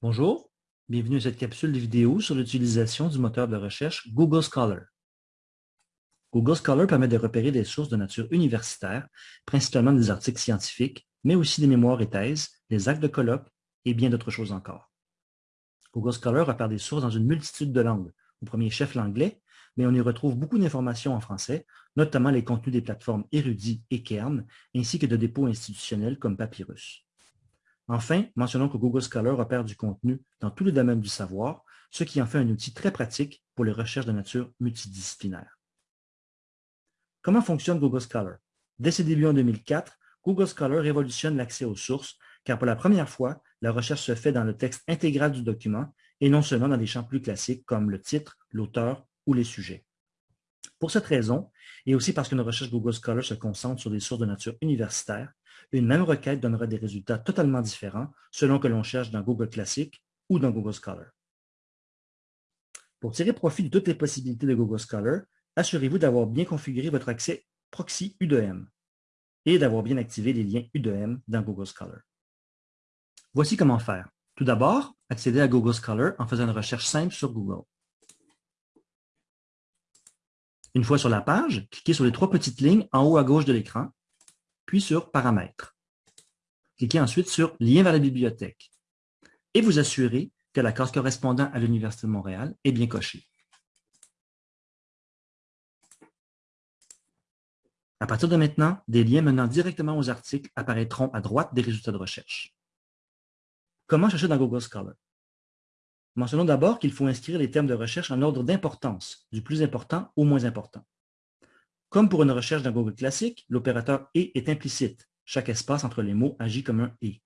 Bonjour, bienvenue à cette capsule de vidéo sur l'utilisation du moteur de recherche Google Scholar. Google Scholar permet de repérer des sources de nature universitaire, principalement des articles scientifiques, mais aussi des mémoires et thèses, des actes de colloque et bien d'autres choses encore. Google Scholar repère des sources dans une multitude de langues, au premier chef l'anglais, mais on y retrouve beaucoup d'informations en français, notamment les contenus des plateformes Érudit et Kern, ainsi que de dépôts institutionnels comme Papyrus. Enfin, mentionnons que Google Scholar repère du contenu dans tous les domaines du savoir, ce qui en fait un outil très pratique pour les recherches de nature multidisciplinaire. Comment fonctionne Google Scholar? Dès ses débuts en 2004, Google Scholar révolutionne l'accès aux sources, car pour la première fois, la recherche se fait dans le texte intégral du document et non seulement dans des champs plus classiques comme le titre, l'auteur ou les sujets. Pour cette raison, et aussi parce qu'une recherche Google Scholar se concentre sur des sources de nature universitaire, une même requête donnera des résultats totalement différents selon que l'on cherche dans Google Classic ou dans Google Scholar. Pour tirer profit de toutes les possibilités de Google Scholar, assurez-vous d'avoir bien configuré votre accès proxy U2M et d'avoir bien activé les liens U2M dans Google Scholar. Voici comment faire. Tout d'abord, accédez à Google Scholar en faisant une recherche simple sur Google. Une fois sur la page, cliquez sur les trois petites lignes en haut à gauche de l'écran puis sur Paramètres. Cliquez ensuite sur Lien vers la bibliothèque et vous assurez que la case correspondant à l'Université de Montréal est bien cochée. À partir de maintenant, des liens menant directement aux articles apparaîtront à droite des résultats de recherche. Comment chercher dans Google Scholar? Mentionnons d'abord qu'il faut inscrire les termes de recherche en ordre d'importance, du plus important au moins important. Comme pour une recherche dans Google classique, l'opérateur « et » est implicite. Chaque espace entre les mots agit comme un « et ».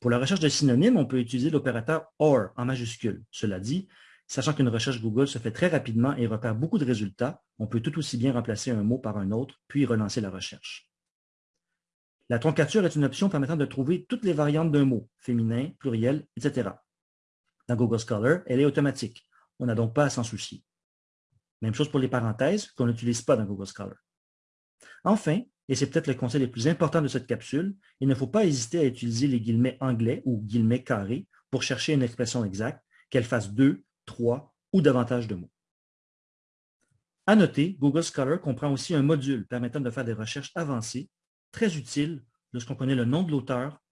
Pour la recherche de synonymes, on peut utiliser l'opérateur « OR » en majuscule. Cela dit, sachant qu'une recherche Google se fait très rapidement et repère beaucoup de résultats, on peut tout aussi bien remplacer un mot par un autre, puis relancer la recherche. La troncature est une option permettant de trouver toutes les variantes d'un mot, féminin, pluriel, etc. Dans Google Scholar, elle est automatique. On n'a donc pas à s'en soucier. Même chose pour les parenthèses qu'on n'utilise pas dans Google Scholar. Enfin, et c'est peut-être le conseil le plus important de cette capsule, il ne faut pas hésiter à utiliser les guillemets anglais ou guillemets carrés pour chercher une expression exacte, qu'elle fasse deux, trois ou davantage de mots. À noter, Google Scholar comprend aussi un module permettant de faire des recherches avancées, très utiles lorsqu'on connaît le nom de l'auteur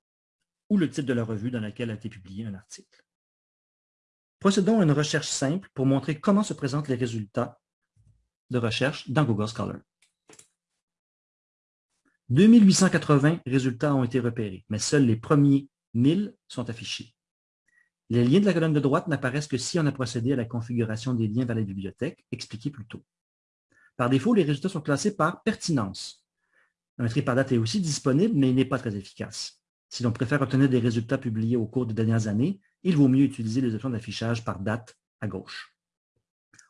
ou le titre de la revue dans laquelle a été publié un article. Procédons à une recherche simple pour montrer comment se présentent les résultats de recherche dans Google Scholar. 2880 résultats ont été repérés, mais seuls les premiers 1000 sont affichés. Les liens de la colonne de droite n'apparaissent que si on a procédé à la configuration des liens vers la bibliothèque, expliqué plus tôt. Par défaut, les résultats sont classés par pertinence. Un tri par date est aussi disponible, mais il n'est pas très efficace. Si l'on préfère obtenir des résultats publiés au cours des dernières années, il vaut mieux utiliser les options d'affichage par date à gauche.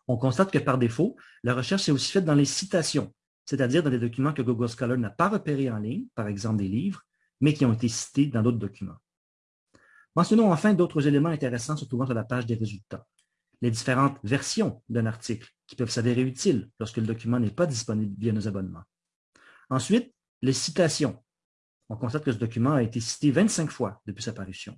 On constate que par défaut, la recherche est aussi faite dans les citations, c'est-à-dire dans des documents que Google Scholar n'a pas repérés en ligne, par exemple des livres, mais qui ont été cités dans d'autres documents. Mentionnons enfin d'autres éléments intéressants se trouvant sur la page des résultats. Les différentes versions d'un article qui peuvent s'avérer utiles lorsque le document n'est pas disponible via nos abonnements. Ensuite, les citations. On constate que ce document a été cité 25 fois depuis sa parution.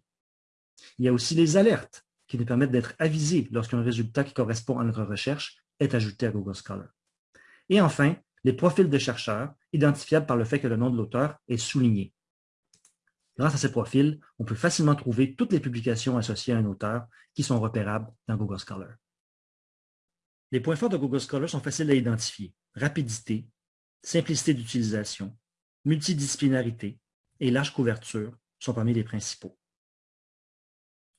Il y a aussi les alertes qui nous permettent d'être avisés lorsqu'un résultat qui correspond à notre recherche est ajouté à Google Scholar. Et enfin, les profils de chercheurs, identifiables par le fait que le nom de l'auteur est souligné. Grâce à ces profils, on peut facilement trouver toutes les publications associées à un auteur qui sont repérables dans Google Scholar. Les points forts de Google Scholar sont faciles à identifier. Rapidité, simplicité d'utilisation, multidisciplinarité et large couverture sont parmi les principaux.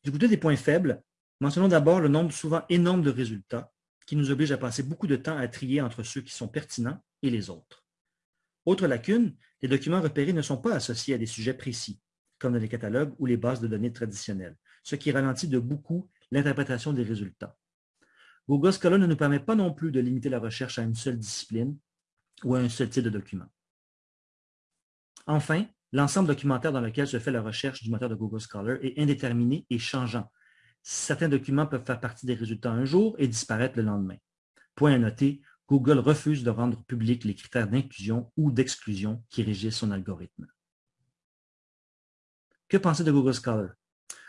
Du côté des points faibles, mentionnons d'abord le nombre souvent énorme de résultats qui nous oblige à passer beaucoup de temps à trier entre ceux qui sont pertinents et les autres. Autre lacune, les documents repérés ne sont pas associés à des sujets précis, comme dans les catalogues ou les bases de données traditionnelles, ce qui ralentit de beaucoup l'interprétation des résultats. Google Scholar ne nous permet pas non plus de limiter la recherche à une seule discipline ou à un seul type de document. Enfin, L'ensemble documentaire dans lequel se fait la recherche du moteur de Google Scholar est indéterminé et changeant. Certains documents peuvent faire partie des résultats un jour et disparaître le lendemain. Point à noter, Google refuse de rendre publics les critères d'inclusion ou d'exclusion qui régissent son algorithme. Que penser de Google Scholar?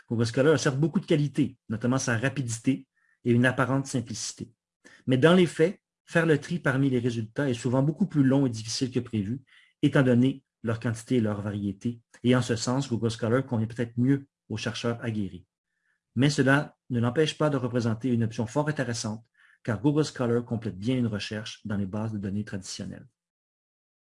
Google Scholar a certes beaucoup de qualités, notamment sa rapidité et une apparente simplicité. Mais dans les faits, faire le tri parmi les résultats est souvent beaucoup plus long et difficile que prévu, étant donné leur quantité et leur variété, et en ce sens, Google Scholar convient peut-être mieux aux chercheurs aguerris. Mais cela ne l'empêche pas de représenter une option fort intéressante, car Google Scholar complète bien une recherche dans les bases de données traditionnelles.